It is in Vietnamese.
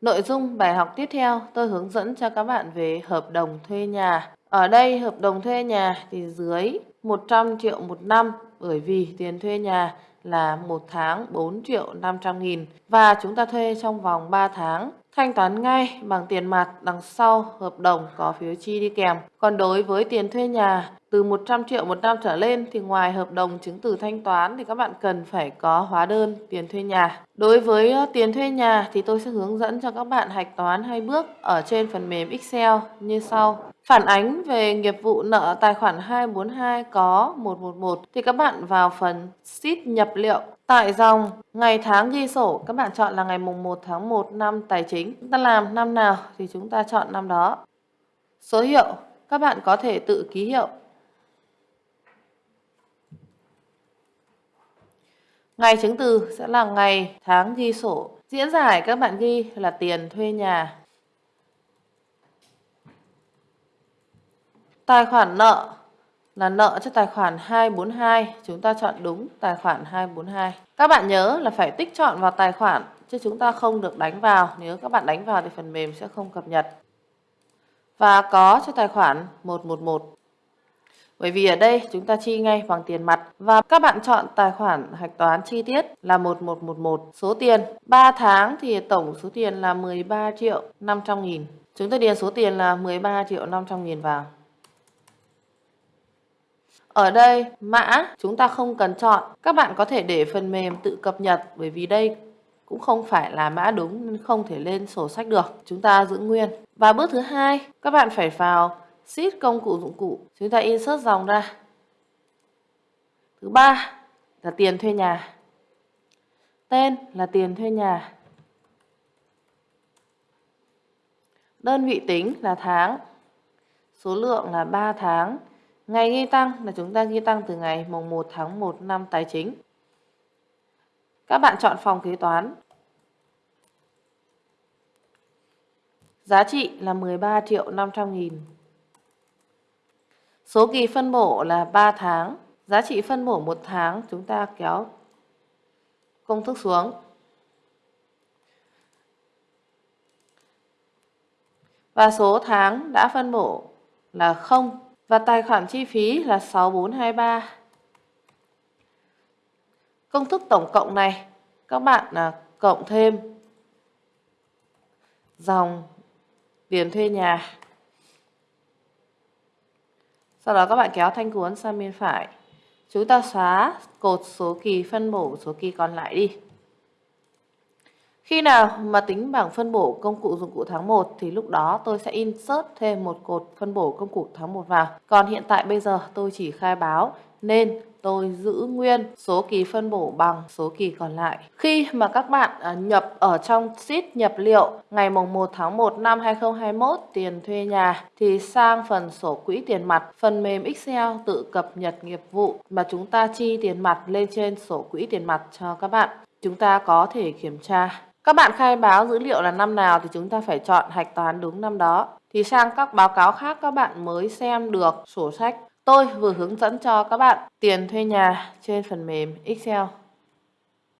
Nội dung bài học tiếp theo, tôi hướng dẫn cho các bạn về hợp đồng thuê nhà. Ở đây, hợp đồng thuê nhà thì dưới 100 triệu một năm, bởi vì tiền thuê nhà là một tháng 4 triệu 500 nghìn và chúng ta thuê trong vòng 3 tháng. Thanh toán ngay bằng tiền mặt đằng sau hợp đồng có phiếu chi đi kèm. Còn đối với tiền thuê nhà từ 100 triệu một năm trở lên thì ngoài hợp đồng chứng từ thanh toán thì các bạn cần phải có hóa đơn, tiền thuê nhà. Đối với ờ, tiền thuê nhà thì tôi sẽ hướng dẫn cho các bạn hạch toán hai bước ở trên phần mềm Excel như sau. Phản ánh về nghiệp vụ nợ tài khoản 242 có 111 thì các bạn vào phần sheet nhập liệu. Tại dòng, ngày tháng ghi sổ, các bạn chọn là ngày mùng 1 tháng 1 năm tài chính. Chúng ta làm năm nào thì chúng ta chọn năm đó. Số hiệu, các bạn có thể tự ký hiệu. Ngày chứng từ sẽ là ngày tháng ghi sổ. Diễn giải các bạn ghi là tiền thuê nhà. Tài khoản nợ là nợ cho tài khoản 242, chúng ta chọn đúng tài khoản 242. Các bạn nhớ là phải tích chọn vào tài khoản chứ chúng ta không được đánh vào, nếu các bạn đánh vào thì phần mềm sẽ không cập nhật. Và có cho tài khoản 111. Bởi vì ở đây chúng ta chi ngay bằng tiền mặt và các bạn chọn tài khoản hạch toán chi tiết là 1111. Số tiền 3 tháng thì tổng số tiền là 13 triệu 500 nghìn. Chúng ta điền số tiền là 13 triệu 500 nghìn vào. Ở đây mã chúng ta không cần chọn. Các bạn có thể để phần mềm tự cập nhật bởi vì đây cũng không phải là mã đúng nên không thể lên sổ sách được. Chúng ta giữ nguyên. Và bước thứ hai, các bạn phải vào sheet công cụ dụng cụ. Chúng ta insert dòng ra. Thứ ba là tiền thuê nhà. Tên là tiền thuê nhà. Đơn vị tính là tháng. Số lượng là 3 tháng. Ngày ghi tăng là chúng ta ghi tăng từ ngày mùng 1 tháng 1 năm tài chính. Các bạn chọn phòng kế toán. Giá trị là 13 triệu 500 nghìn. Số kỳ phân bổ là 3 tháng. Giá trị phân bổ một tháng, chúng ta kéo công thức xuống. Và số tháng đã phân bổ là 0 và tài khoản chi phí là 6423. Công thức tổng cộng này, các bạn là cộng thêm dòng tiền thuê nhà. Sau đó các bạn kéo thanh cuốn sang bên phải. Chúng ta xóa cột số kỳ phân bổ số kỳ còn lại đi. Khi nào mà tính bảng phân bổ công cụ dụng cụ tháng 1 thì lúc đó tôi sẽ insert thêm một cột phân bổ công cụ tháng 1 vào. Còn hiện tại bây giờ tôi chỉ khai báo nên tôi giữ nguyên số kỳ phân bổ bằng số kỳ còn lại. Khi mà các bạn à, nhập ở trong sheet nhập liệu ngày mùng 1 tháng 1 năm 2021 tiền thuê nhà thì sang phần sổ quỹ tiền mặt, phần mềm Excel tự cập nhật nghiệp vụ mà chúng ta chi tiền mặt lên trên sổ quỹ tiền mặt cho các bạn. Chúng ta có thể kiểm tra các bạn khai báo dữ liệu là năm nào thì chúng ta phải chọn hạch toán đúng năm đó. Thì sang các báo cáo khác các bạn mới xem được sổ sách. Tôi vừa hướng dẫn cho các bạn tiền thuê nhà trên phần mềm Excel.